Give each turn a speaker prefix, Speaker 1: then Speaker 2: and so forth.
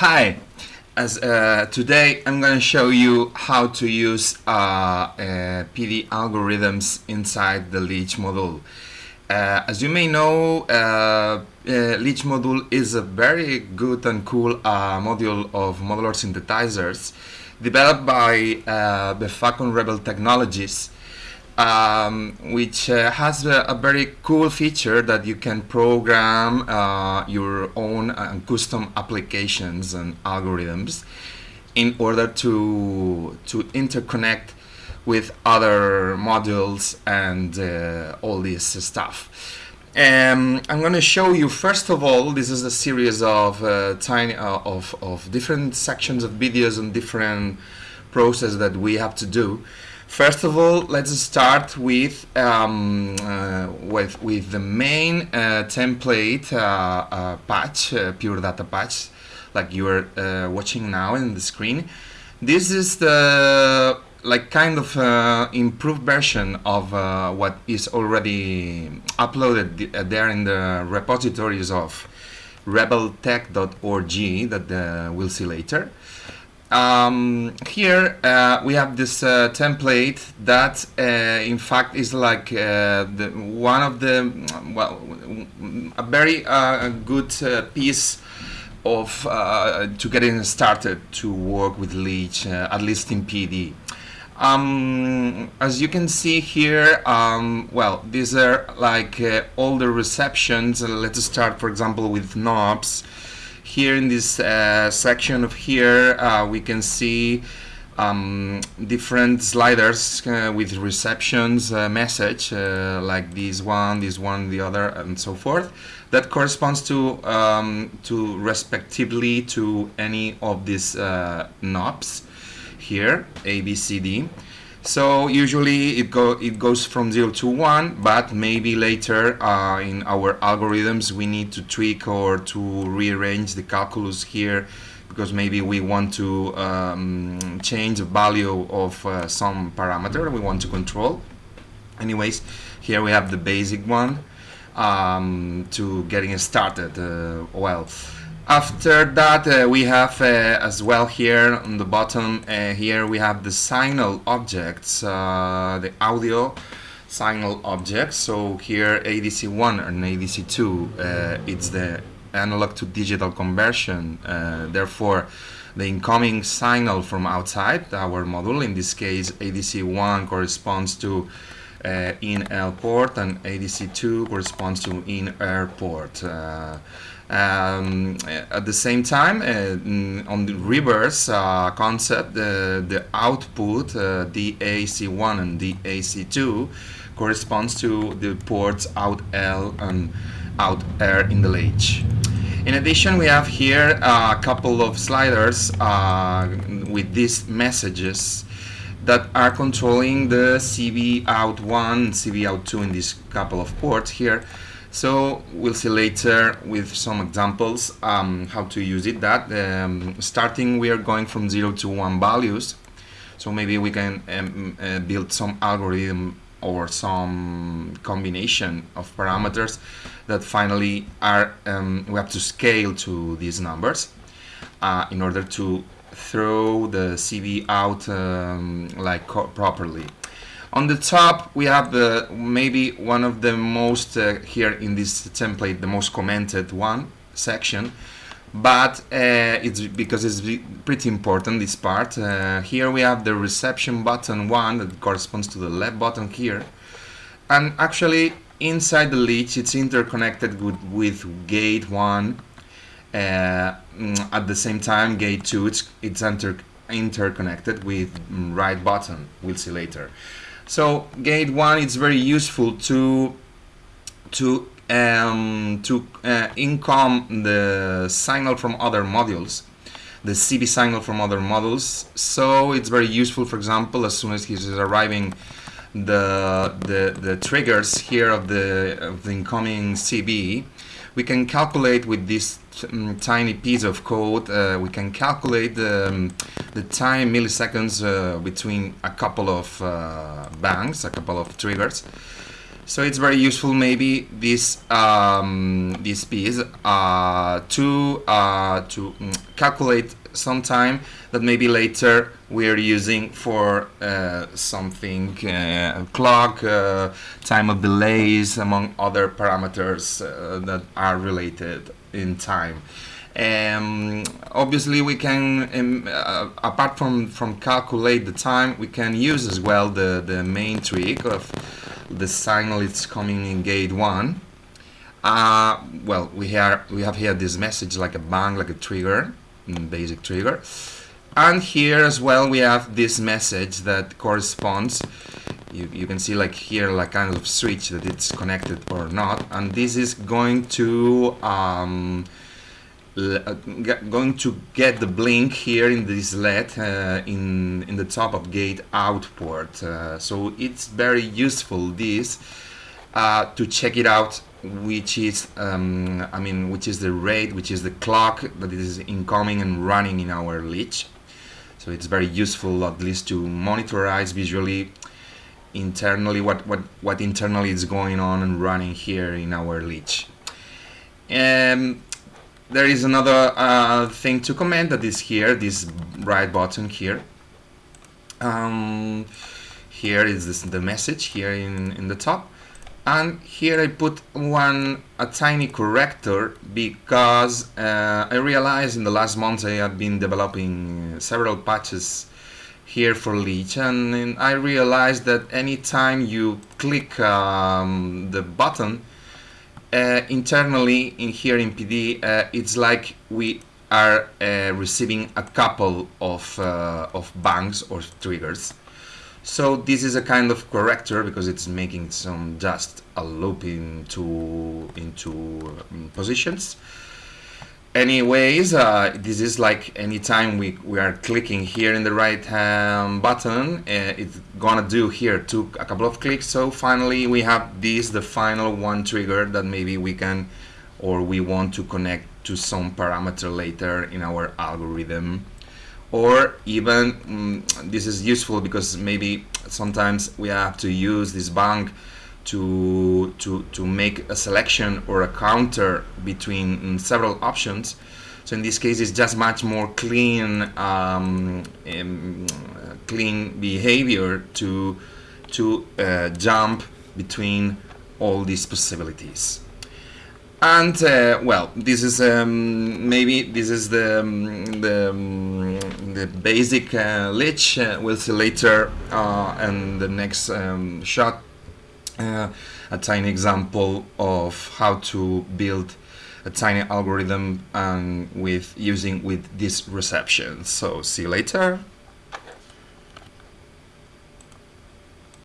Speaker 1: Hi, as uh, today I'm going to show you how to use uh, uh, PD algorithms inside the Lich module. Uh, as you may know, uh, uh, Lich module is a very good and cool module of modular synthesizers developed by the Facon Rebel Technologies um, which uh, has a, a, very cool feature that you can program uh, your own uh, custom applications and algorithms in order to to interconnect with other modules and uh, all this stuff. Um, I'm going to show you first of all this is a series of uh, tiny uh, of, of different sections of videos and different process that we have to do First of all, let's start with um, uh, with with the main uh, template uh, uh patch, uh, pure data patch, like you are uh, watching now in the screen. This is the like kind of improved version of what is already uploaded there in the repositories of rebeltech.org that we'll see later um, here uh, we have this uh, template that uh, in fact is like uh, the, one of the well a very uh, good uh, piece of to getting started to work with Lich at least in PD um, as you can see here um, well these are like all the receptions. Let's start for example with knobs here in this uh, section of here uh, we can see um, different sliders uh, with receptions uh, message uh, like this one, this one, the other and so forth that corresponds to um, to respectively to any of these uh, knobs here A, B, C, D so usually it go it goes from 0 to 1 but maybe later uh, in our algorithms we need to tweak or to rearrange the calculus here because maybe we want to um, change the value of uh, some parameter we want to control. Anyways here we have the basic one um, to getting started uh, well after that, uh, we have uh, as well here on the bottom, uh, here we have the signal objects, uh, the audio signal objects. So here ADC1 and ADC2, uh, it's the analog to digital conversion. Uh, therefore, the incoming signal from outside our module, in this case ADC1 corresponds to uh, in L port and ADC2 corresponds to in R port. Uh, um, at the same time, uh, on the reverse uh, concept, the, the output uh, DAC1 and DAC2 corresponds to the ports out L and out R in the Lich. In addition, we have here a couple of sliders uh, with these messages that are controlling the CV out 1 CV out 2 in this couple of ports here. So we'll see later with some examples um, how to use it that um, starting we are going from 0 to 1 values. So maybe we can um, uh, build some algorithm or some combination of parameters that finally are um, we have to scale to these numbers uh, in order to throw the CV out um, like properly on the top, we have the maybe one of the most uh, here in this template, the most commented one section, but uh, it's because it's pretty important this part. Uh, here we have the reception button one that corresponds to the left button here, and actually inside the Lich it's interconnected with, with gate one. Uh, mm, at the same time, gate two it's it's inter interconnected with right button. We'll see later. So gate one is very useful to to um, to uh, income the signal from other modules, the CV signal from other modules. So it's very useful, for example, as soon as he's arriving, the the the triggers here of the of the incoming CV, we can calculate with this um, tiny piece of code. Uh, we can calculate the um, the time milliseconds uh, between a couple of uh, bangs, a couple of triggers. So it's very useful maybe this um, this piece uh, to uh, to mm, calculate some time that maybe later we're using for uh, something uh, clock, uh, time of delays, among other parameters uh, that are related in time. Um, obviously, we can, um, uh, apart from, from calculate the time, we can use as well the, the main trick of the signal it's coming in gate 1. Uh, well, we, have, we have here this message like a bang, like a trigger, mm, basic trigger. And here as well we have this message that corresponds you, you can see like here like kind of switch that it's connected or not and this is going to um, going to get the blink here in this LED uh, in in the top of gate output. Uh, so it's very useful this uh, to check it out which is um, I mean which is the rate which is the clock that is incoming and running in our latch so it's very useful at least to monitorize visually internally what what what internally is going on and running here in our latch um, there is another uh, thing to comment that is here, this right button here. Um, here is this, the message here in, in the top. And here I put one, a tiny corrector because uh, I realized in the last months I had been developing several patches here for Lich and I realized that anytime you click um, the button uh, internally in here in PD, uh, it's like we are uh, receiving a couple of, uh, of bangs or triggers. So this is a kind of corrector because it's making some just a loop into, into um, positions anyways uh, this is like anytime we, we are clicking here in the right hand button uh, it's gonna do here took a couple of clicks. So finally we have this the final one trigger that maybe we can or we want to connect to some parameter later in our algorithm. Or even mm, this is useful because maybe sometimes we have to use this bank to, to, to make a selection or a counter between mm, several options. So in this case, it's just much more clean, um, um, clean behavior to, to uh, jump between all these possibilities. And uh, well, this is um, maybe this is the um, the, um, the basic uh, lich. Uh, we'll see later uh, in the next um, shot uh, a tiny example of how to build a tiny algorithm and with using with this reception. So see you later.